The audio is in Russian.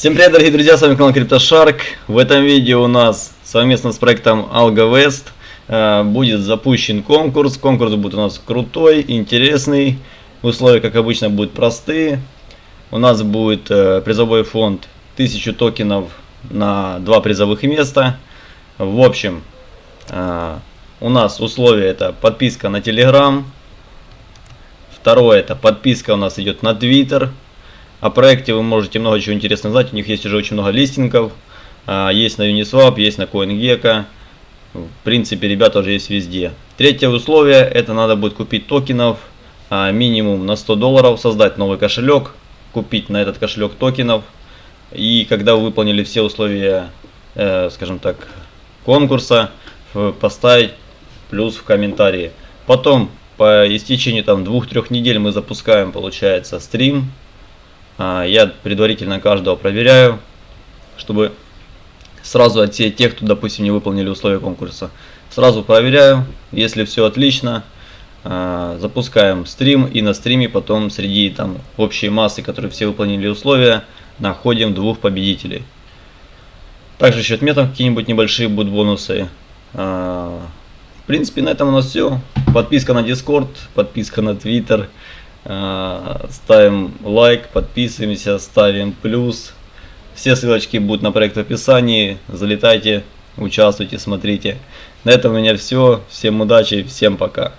Всем привет, дорогие друзья, с вами канал CryptoShark. В этом видео у нас совместно с проектом AlgoWest э, будет запущен конкурс. Конкурс будет у нас крутой, интересный. Условия, как обычно, будут простые. У нас будет э, призовой фонд 1000 токенов на два призовых места. В общем, э, у нас условия это подписка на Telegram. Второе это подписка у нас идет на Twitter. О проекте вы можете много чего интересного знать. У них есть уже очень много листингов. А, есть на Uniswap, есть на CoinGecko. В принципе, ребята уже есть везде. Третье условие, это надо будет купить токенов а, минимум на 100 долларов, создать новый кошелек, купить на этот кошелек токенов. И когда вы выполнили все условия, э, скажем так, конкурса, поставить плюс в комментарии. Потом, по истечению там двух-трех недель мы запускаем, получается, стрим я предварительно каждого проверяю, чтобы сразу отсеять тех, кто, допустим, не выполнили условия конкурса. Сразу проверяю, если все отлично, а, запускаем стрим и на стриме потом среди там общей массы, которые все выполнили условия, находим двух победителей. Также еще отметим какие-нибудь небольшие будут бонусы. А, в принципе, на этом у нас все. Подписка на Discord, подписка на Twitter. А, ставим лайк, подписываемся, ставим плюс. Все ссылочки будут на проект в описании. Залетайте, участвуйте, смотрите. На этом у меня все. Всем удачи, всем пока.